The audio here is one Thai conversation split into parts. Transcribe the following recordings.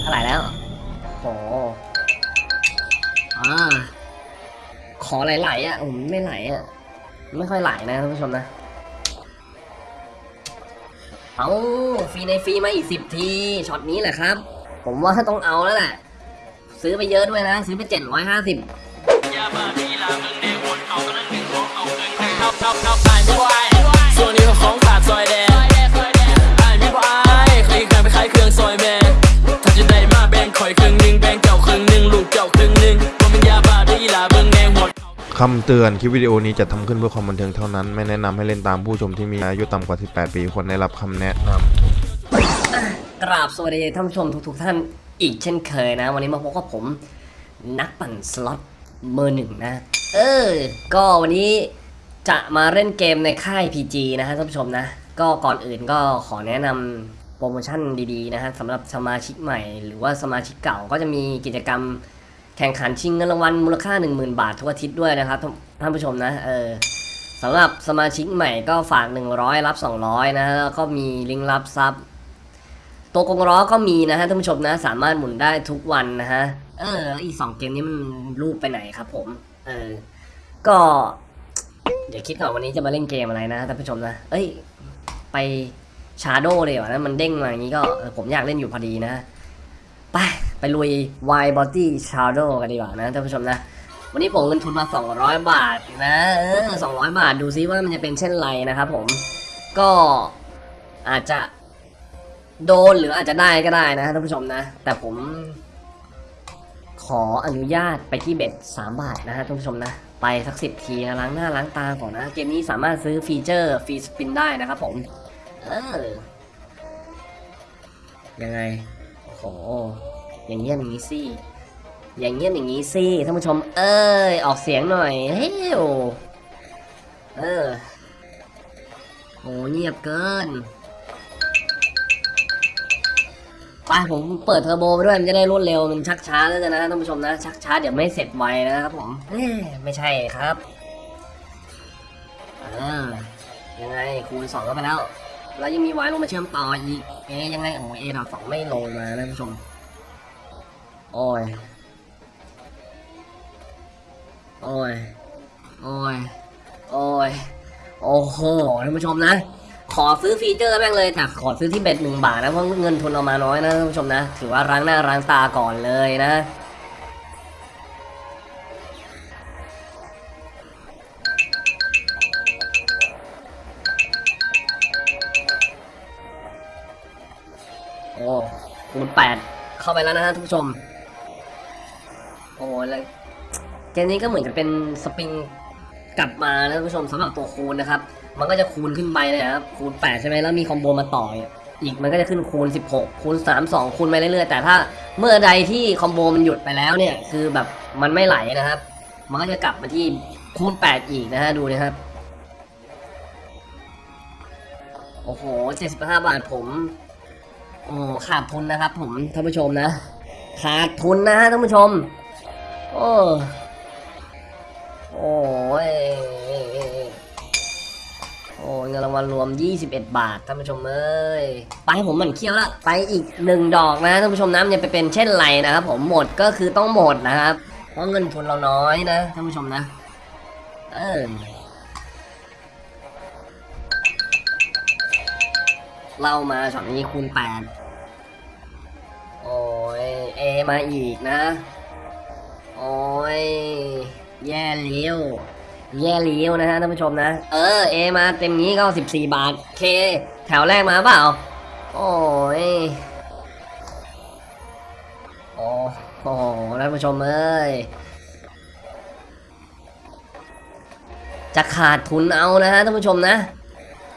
เท่าไหร่แล้วโหอ่าขอไหลๆอะผมไม่ไหลอะ ไม่ค่อยไหลนะท่านผู้ชมนะ เอาฟรีในฟรีมาอีกสิบทีช็อตนี้แหละครับ ผมว่าต้องเอาแล้วแหละซื้อไปเยอะด้วยนะ ซื้อไปเจ็ดร้อยห้าสิบส่วนนี้ก็ของขาดซอยแดง คำเตือนคลิปวิดีโอนี้จะทำขึ้นเพื่อความบันเทิงเท่านั้น ไม่แนะนำให้เล่นตามผู้ชมที่มีอายุต่ำกว่า 18 ปีควรได้รับคำแนะนำกราบสวัสดีท่านผู้ชมทุกๆท่านอีกเช่นเคยนะ วันนี้มาพบกับผมนักปั่นสล็อตเบอร์หนึ่งนะ เออ ก็วันนี้จะมาเล่นเกมในค่าย PG นะฮะท่านผู้ชมนะ ก็ก่อนอื่นก็ขอแนะนำโปรโมชั่นดีๆนะฮะสำหรับสมาชิกใหม่ หรือว่าสมาชิกเก่าก็จะมีกิจกรรม แข่งขันชิงเงินรางวัลมูลค่า 10,000 บาททุกอาทิตย์ด้วยนะครับท่านผู้ชมนะเออสำหรับสมาชิกใหม่ก็ฝาก 100 รับ 200 นะแล้วก็มีลิงก์รับซับตัวกงล้อก็มีนะฮะท่านผู้ชมนะ สามารถหมุนได้ทุกวันนะฮะเอออีกสองเกมนี้มันรูปไปไหนครับผม เออ ก็ เดี๋ยวคิดก่อนวันนี้จะมาเล่นเกมอะไรนะท่านผู้ชมนะ เอ้ย ไปชาโดเลยวะนะมันเด้งมาอย่างนี้ก็ผมอยากเล่นอยู่พอดีนะ ไป ไปลุย Wild Body Shadow กันดีกว่านะท่านผู้ชมนะ วันนี้ผมเงินทุนมา 200 บาทนะเออ200 บาทดูซิว่ามันจะเป็นเช่นไรนะครับผมก็อาจจะโดนหรืออาจจะได้ก็ได้นะท่านผู้ชมนะ แต่ผม ขออนุญาตไปที่เบ็ด3บาทนะฮะท่านผู้ชมนะ ไปสักสิบทีล้างหน้าล้างตาก่อนนะ เกมนี้สามารถซื้อฟีเจอร์ฟรีสปินได้นะครับผม เออยังไงโอ้ อย่างเงี้ยอย่างงี้สิอย่างเงี้ยอย่างงี้สิท่านผู้ชม เอ้ยออกเสียงหน่อยเฮ้ยโอเออโหเงียบเกินไปผมเปิดเทอร์โบไปด้วยมันจะได้รวดเร็วมันชักช้าแล้วกันนะท่านผู้ชมนะชักช้าเดี๋ยวไม่เสร็จไวนะครับผมเไม่ใช่ครับอ่ายังไงคูณสองก็ไปแล้ว แล้วยังมีไว้ลงมาเชื่อมต่ออีกเอ๊ยยังไงโอ้เอดาสองไม่ลงมานะท่านผู้ชม โอ้ย โอ้ย โอ้ย โอ้ย โอ้โหท่านผู้ชมนะ ขอซื้อฟีเจอร์แม่งเลยแต่ขอซื้อที่เบ็ดหนึ่งบาทนะ เพราะเงินทุนเอามาน้อยนะท่านผู้ชมนะ ถือว่าล้างหน้าล้างตาก่อนเลยนะโอ้คูณแปดเข้าไปแล้วนะฮะท่านผู้ชม โอ้แล้วเกมนี้ก็เหมือนกับเป็นสปริงกลับมานะท่านผู้ชมสำหรับตัวคูณนะครับ มันก็จะคูณขึ้นไปเลยนะครับ คูณ 8 ใช่ไหมแล้วมีคอมโบมาต่ออีกมันก็จะขึ้นคูณ 16 คูณ 3 2 คูณไปเรื่อยๆ แต่ถ้าเมื่อใดที่คอมโบมันหยุดไปแล้วเนี่ย คือแบบมันไม่ไหลนะครับ มันก็จะกลับมาที่คูณ 8 อีกนะฮะ ดูนะครับ โอ้โห 75 บาทผม โอ้ขาดทุนนะครับผมท่านผู้ชมนะ ขาดทุนนะฮะท่านผู้ชม โอ้โอ้ยโอ้เงินรางวัลรวม 21 บาทท่านผู้ชมเอ้ยไปให้ผมหมันเคี้ยวละไปอีกหนึ่งดอกนะท่านผู้ชมนะมันจะไปเป็นเช่นไรนะครับผมหมดก็คือต้องหมดนะครับ เพราะเงินทุนเราน้อยนะท่านผู้ชมนะ เออเล่ามาช็อตนี้คูณแปดโอ้ยเอมาอีกนะ โอ้ย แย่เลี้ยว แย่เลี้ยวนะฮะท่านผู้ชมนะ เออ เอมาเต็มนี้ก็ 14 บาท เค แถวแรกมาเปล่า โอ้ยโอ้โหท่านผู้ชมเอ้ย จะขาดทุนเอานะฮะท่านผู้ชมนะ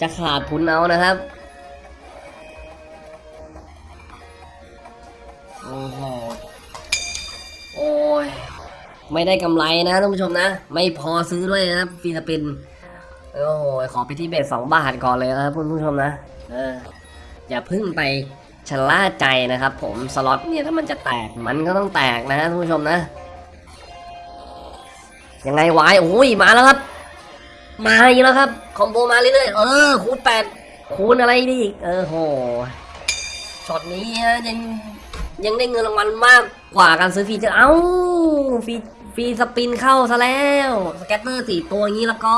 จะขาดทุนเอานะครับ ไม่ได้กำไรนะท่านผู้ชมนะ ไม่พอซื้อด้วยนะฟิลิปปินโอ้โหขอไปที่เบสสองบาทก่อนเลยนะครับคุณผู้ชมนะเอออย่าพึ่งไปชะล่าใจนะครับ ผมสล็อตเนี่ยถ้ามันจะแตกมันก็ต้องแตกนะท่านผู้ชมนะยังไงวายโอ้ยมาแล้วครับ มาอีกแล้วครับ combo มาเรื่อยๆเออคูณแปดคูณอะไรดีอีกเออโหช็อตนี้ยังยังได้เงินรางวัลมากกว่าการซื้อ feature เอ้าฟี free spin เข้าซะแล้ว scatter สี่ตัวอย่างนี้แล้วก็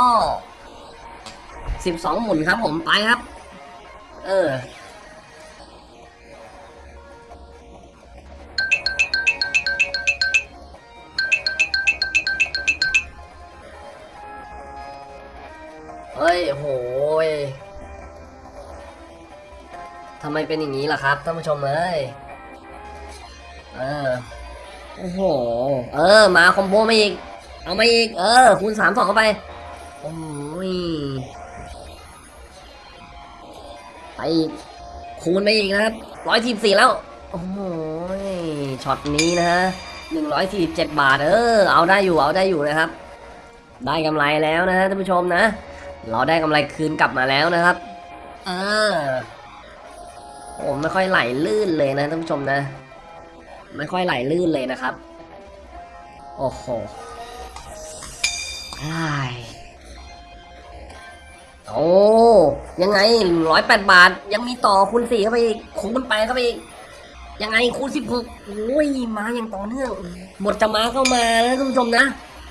สิบสองหมุนครับผมไปครับ เออเฮ้ยโหยทำไมเป็นอย่างนี้ล่ะครับท่านผู้ชมเอ้ย เออ โอ้โห เออ มาคอมโบมาอีก เอามาอีก เออ คูณสามสองเข้าไป โอ้ยไปอีก คูณไปอีกนะครับร้อยทีสี่แล้ว โอ้ยช็อตนี้นะฮะหนึ่งร้อยสี่สิบเจ็ดบาท เออ เอาได้อยู่ เอาได้อยู่นะครับ ได้กำไรแล้วนะฮะท่านผู้ชมนะ เราได้กำไรคืนกลับมาแล้วนะครับ เออผมไม่ค่อยไหลลื่นเลยนะท่านผู้ชมนะ ไม่ค่อยไหลลื่นเลยนะครับ โอ้โหไอ้ายโอ้ยังไงร้อยแปดบาท ยังมีต่อคูณสี่เข้าไปอีกคูณไปเข้าไปอีกยังไงคูณสิบหกโอ้ยมาอย่างต่อเนื่องหมดจะมาเข้ามานะท่านผู้ชมนะ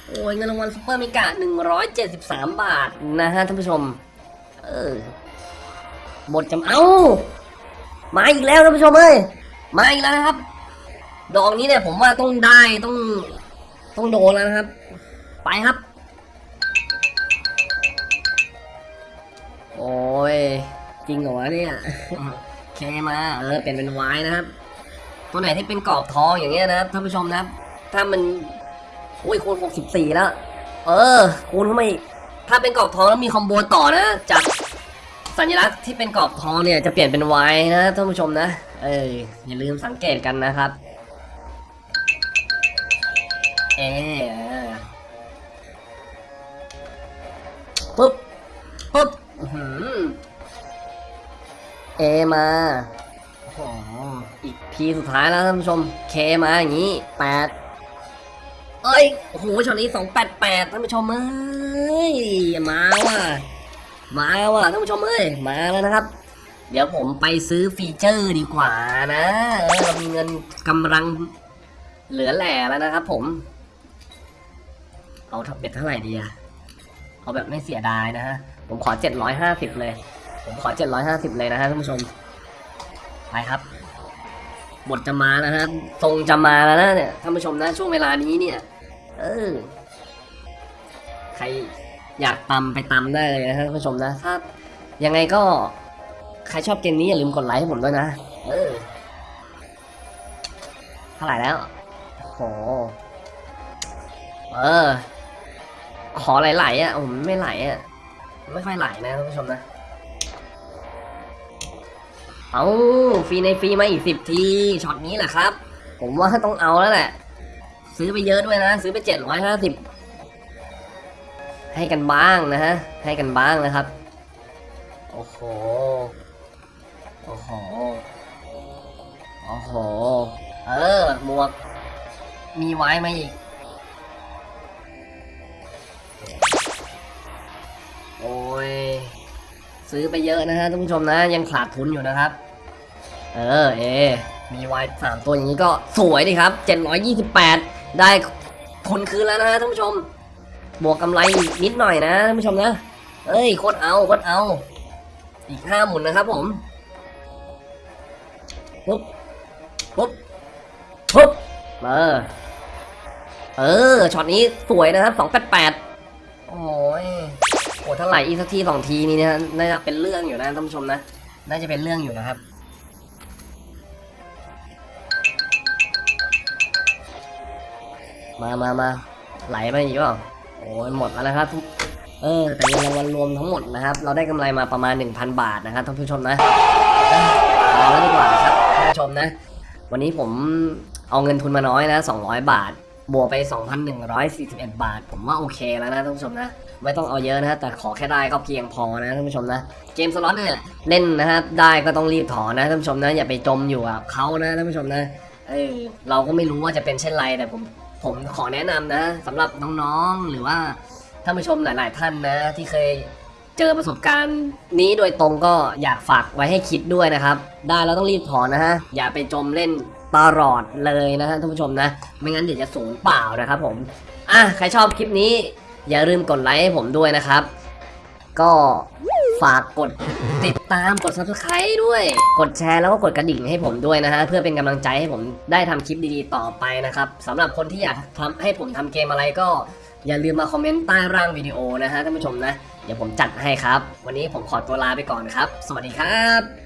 โอ้ยเงินรางวัล super mega หนึ่งร้อยเจ็ดสิบสามบาทนะฮะท่านผู้ชม เออหมดจำเอามาอีกแล้วท่านผู้ชมเอ้ยมาอีกแล้วนะครับ ดอกนี้เนี่ยผมว่าต้องได้ต้อง ต้องโดนแล้วนะครับ ไปครับ โอ้ย จริงเหรอวะเนี่ยเคมาเออเป็นเป็นไว้นะครับ ตัวไหนที่เป็นกรอบทองอย่างเงี้ยนะครับท่านผู้ชมนะครับ ถ้ามันโอ้ยคูณหกสิบสี่แล้ว เออ คูณเข้ามาอีกถ้าเป็นกรอบทองแล้วมีคอมโบต่อนะจากสัญลักษณ์ที่เป็นกรอบทองเนี่ยจะเปลี่ยนเป็นไว้นะท่านผู้ชมนะ เอออย่าลืมสังเกตกันนะครับเออ ปุ๊บ ปุ๊บเอมาโอ้อีกทีสุดท้ายแล้วท่านผู้ชม เคมาอย่างนี้แปดเอ้ยโอ้โหช็อตนี้สองแปดแปดท่านผู้ชมเอ้ยมาว่ะมาว่ะท่านผู้ชมเอ้ยมาแล้วนะครับ เดี๋ยวผมไปซื้อ feature ดีกว่านะเออเรามีเงินกำลังเหลือแหล่แล้วนะครับผม เอา bet เท่าไหร่ดีอะเอาแบบไม่เสียดายนะฮะ ผมขอเจ็ดร้อยห้าสิบเลย ผมขอเจ็ดร้อยห้าสิบเลยนะฮะท่านผู้ชม ไปครับ บทจะมาแล้วนะทรงจะมาแล้วนะเนี่ยท่านผู้ชมนะช่วงเวลานี้เนี่ย เออ ใครอยากตำไปตำได้เลยนะท่านผู้ชมนะถ้ายังไงก็ใครชอบเกมนี้อย่าลืมกดไลค์ให้ผมด้วยนะ เออ เท่าไหร่แล้วโหเออ ขอไหลๆอะผมไม่ไหลอะไม่ค่อยไหลนะท่านผู้ชมนะ เอาฟรีในฟรีมาอีกสิบทีช็อตนี้แหละครับ ผมว่าต้องเอาแล้วแหละ ซื้อไปเยอะด้วยนะ ซื้อไปเจ็ดร้อยห้าสิบให้กันบ้างนะฮะ ให้กันบ้างนะครับ โอ้โห โอ้โห โอ้โห เออหมวก มีไว้มาอีก โอ้ย ซื้อไปเยอะนะฮะท่านผู้ชมนะ ยังขาดทุนอยู่นะครับ เออเอ มีไวน์สามตัวอย่างนี้ก็สวยดีครับ728ได้ทุนคืนแล้วนะฮะท่านผู้ชม บวกกำไรนิดหน่อยนะท่านผู้ชมนะเอ้ยโคตรเอาโคตรเอา อีกห้าหมุนนะครับผมปุ๊บปุ๊บปุ๊บเออเออช็อตนี้สวยนะครับ288โอ้ย อ้ถ้าไหลอีกสักทีสองทีนี่เนี่ยน่าจะเป็นเรื่องอยู่นะท่านผู้ชมนะ น่าจะเป็นเรื่องอยู่นะครับมามามาไหลมาอีกเปล่าโอ้ยหมดแล้วนะครับทุกเออ แต่เงินรางวัลรวมทั้งหมดนะครับ เราได้กำไรมาประมาณ 1,000 บาทนะครับท่านผู้ชมนะเออเอาแล้วดีกว่าครับท่านผู้ชมนะ วันนี้ผมเอาเงินทุนมาน้อยนะ 200 บาท บวกไป 2,141 บาท ผมว่าโอเคแล้วนะท่านผู้ชมนะ ไม่ต้องเอาเยอะนะแต่ขอแค่ได้ก็เพียงพอนะท่านผู้ชมนะ เกมสล็อตเนี่ยเล่นนะครับได้ก็ต้องรีบถอนนะท่านผู้ชมนะ อย่าไปจมอยู่กับเขานะท่านผู้ชมนะเออเราก็ไม่รู้ว่าจะเป็นเช่นไรแต่ผมผมขอแนะนำนะสำหรับน้องๆหรือว่าท่านผู้ชมหลาย ๆ ท่านนะที่เคยเจอประสบการณ์นี้โดยตรงก็อยากฝากไว้ให้คิดด้วยนะครับ ได้แล้วต้องรีบถอนนะฮะอย่าไปจมเล่น ตลอดเลยนะท่านผู้ชมนะ ไม่งั้นเดี๋ยวจะสูญเปล่านะครับผม อะ ใครชอบคลิปนี้ อย่าลืมกดไลค์ให้ผมด้วยนะครับ ก็ฝากกดติดตามกด subscribe ด้วย กดแชร์แล้วก็กดกระดิ่งให้ผมด้วยนะฮะ เพื่อเป็นกำลังใจให้ผมได้ทำคลิปดีๆต่อไปนะครับสำหรับคนที่อยากทำให้ผมทำเกมอะไรก็อย่าลืมมาคอมเมนต์ใต้ร่างวิดีโอนะฮะท่านผู้ชมนะ เดี๋ยวผมจัดให้ครับ วันนี้ผมขอตัวลาไปก่อนครับ สวัสดีครับ